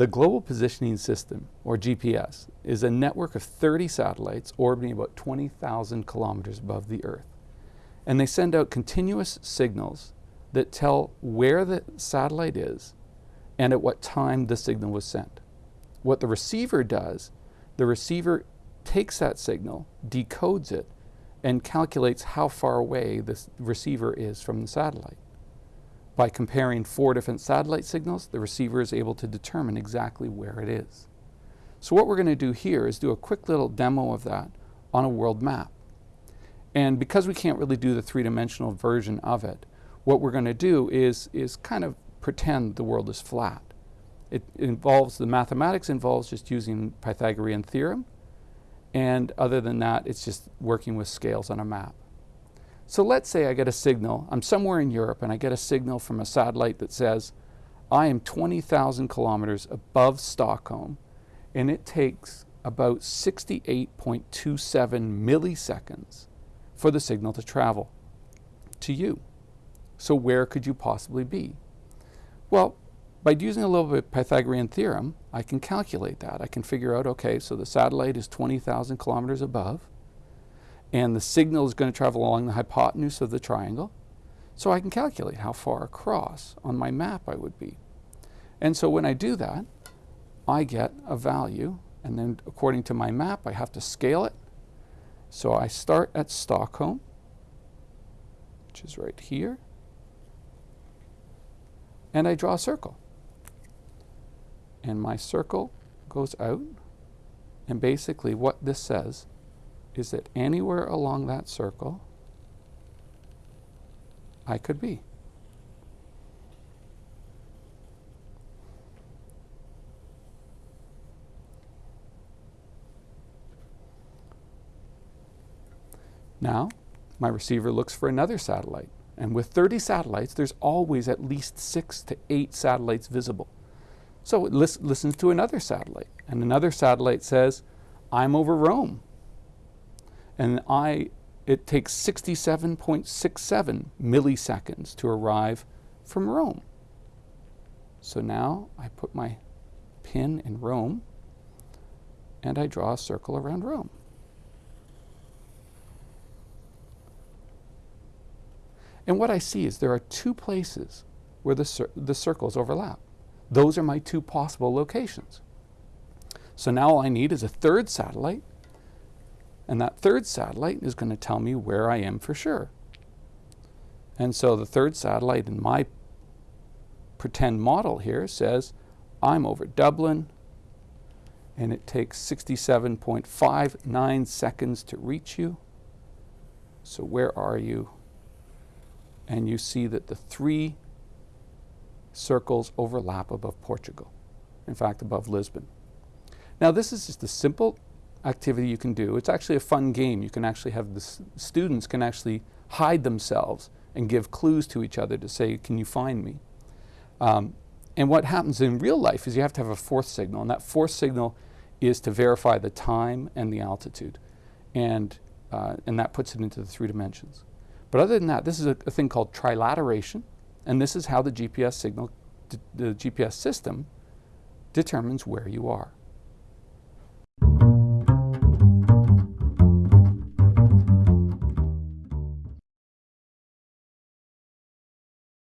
The Global Positioning System, or GPS, is a network of 30 satellites orbiting about 20,000 kilometers above the Earth. And they send out continuous signals that tell where the satellite is and at what time the signal was sent. What the receiver does, the receiver takes that signal, decodes it, and calculates how far away the receiver is from the satellite. By comparing four different satellite signals, the receiver is able to determine exactly where it is. So what we're going to do here is do a quick little demo of that on a world map. And because we can't really do the three-dimensional version of it, what we're going to do is, is kind of pretend the world is flat. It involves, the mathematics involves just using Pythagorean theorem, and other than that, it's just working with scales on a map. So let's say I get a signal, I'm somewhere in Europe, and I get a signal from a satellite that says, I am 20,000 kilometers above Stockholm, and it takes about 68.27 milliseconds for the signal to travel to you. So where could you possibly be? Well, by using a little bit of Pythagorean theorem, I can calculate that. I can figure out, okay, so the satellite is 20,000 kilometers above, and the signal is going to travel along the hypotenuse of the triangle. So I can calculate how far across on my map I would be. And so when I do that, I get a value, and then according to my map, I have to scale it. So I start at Stockholm, which is right here, and I draw a circle and my circle goes out. And basically what this says is that anywhere along that circle I could be. Now, my receiver looks for another satellite. And with 30 satellites, there's always at least six to eight satellites visible. So it lis listens to another satellite, and another satellite says, I'm over Rome. And I, it takes 67.67 milliseconds to arrive from Rome. So now I put my pin in Rome, and I draw a circle around Rome. And what I see is there are two places where the, cir the circles overlap. Those are my two possible locations. So now all I need is a third satellite, and that third satellite is going to tell me where I am for sure. And so the third satellite in my pretend model here says, I'm over Dublin, and it takes 67.59 seconds to reach you. So where are you? And you see that the three circles overlap above Portugal, in fact, above Lisbon. Now, this is just a simple activity you can do. It's actually a fun game. You can actually have the students can actually hide themselves and give clues to each other to say, can you find me? Um, and what happens in real life is you have to have a fourth signal, and that fourth signal is to verify the time and the altitude. And, uh, and that puts it into the three dimensions. But other than that, this is a, a thing called trilateration, and this is how the GPS signal, the GPS system determines where you are.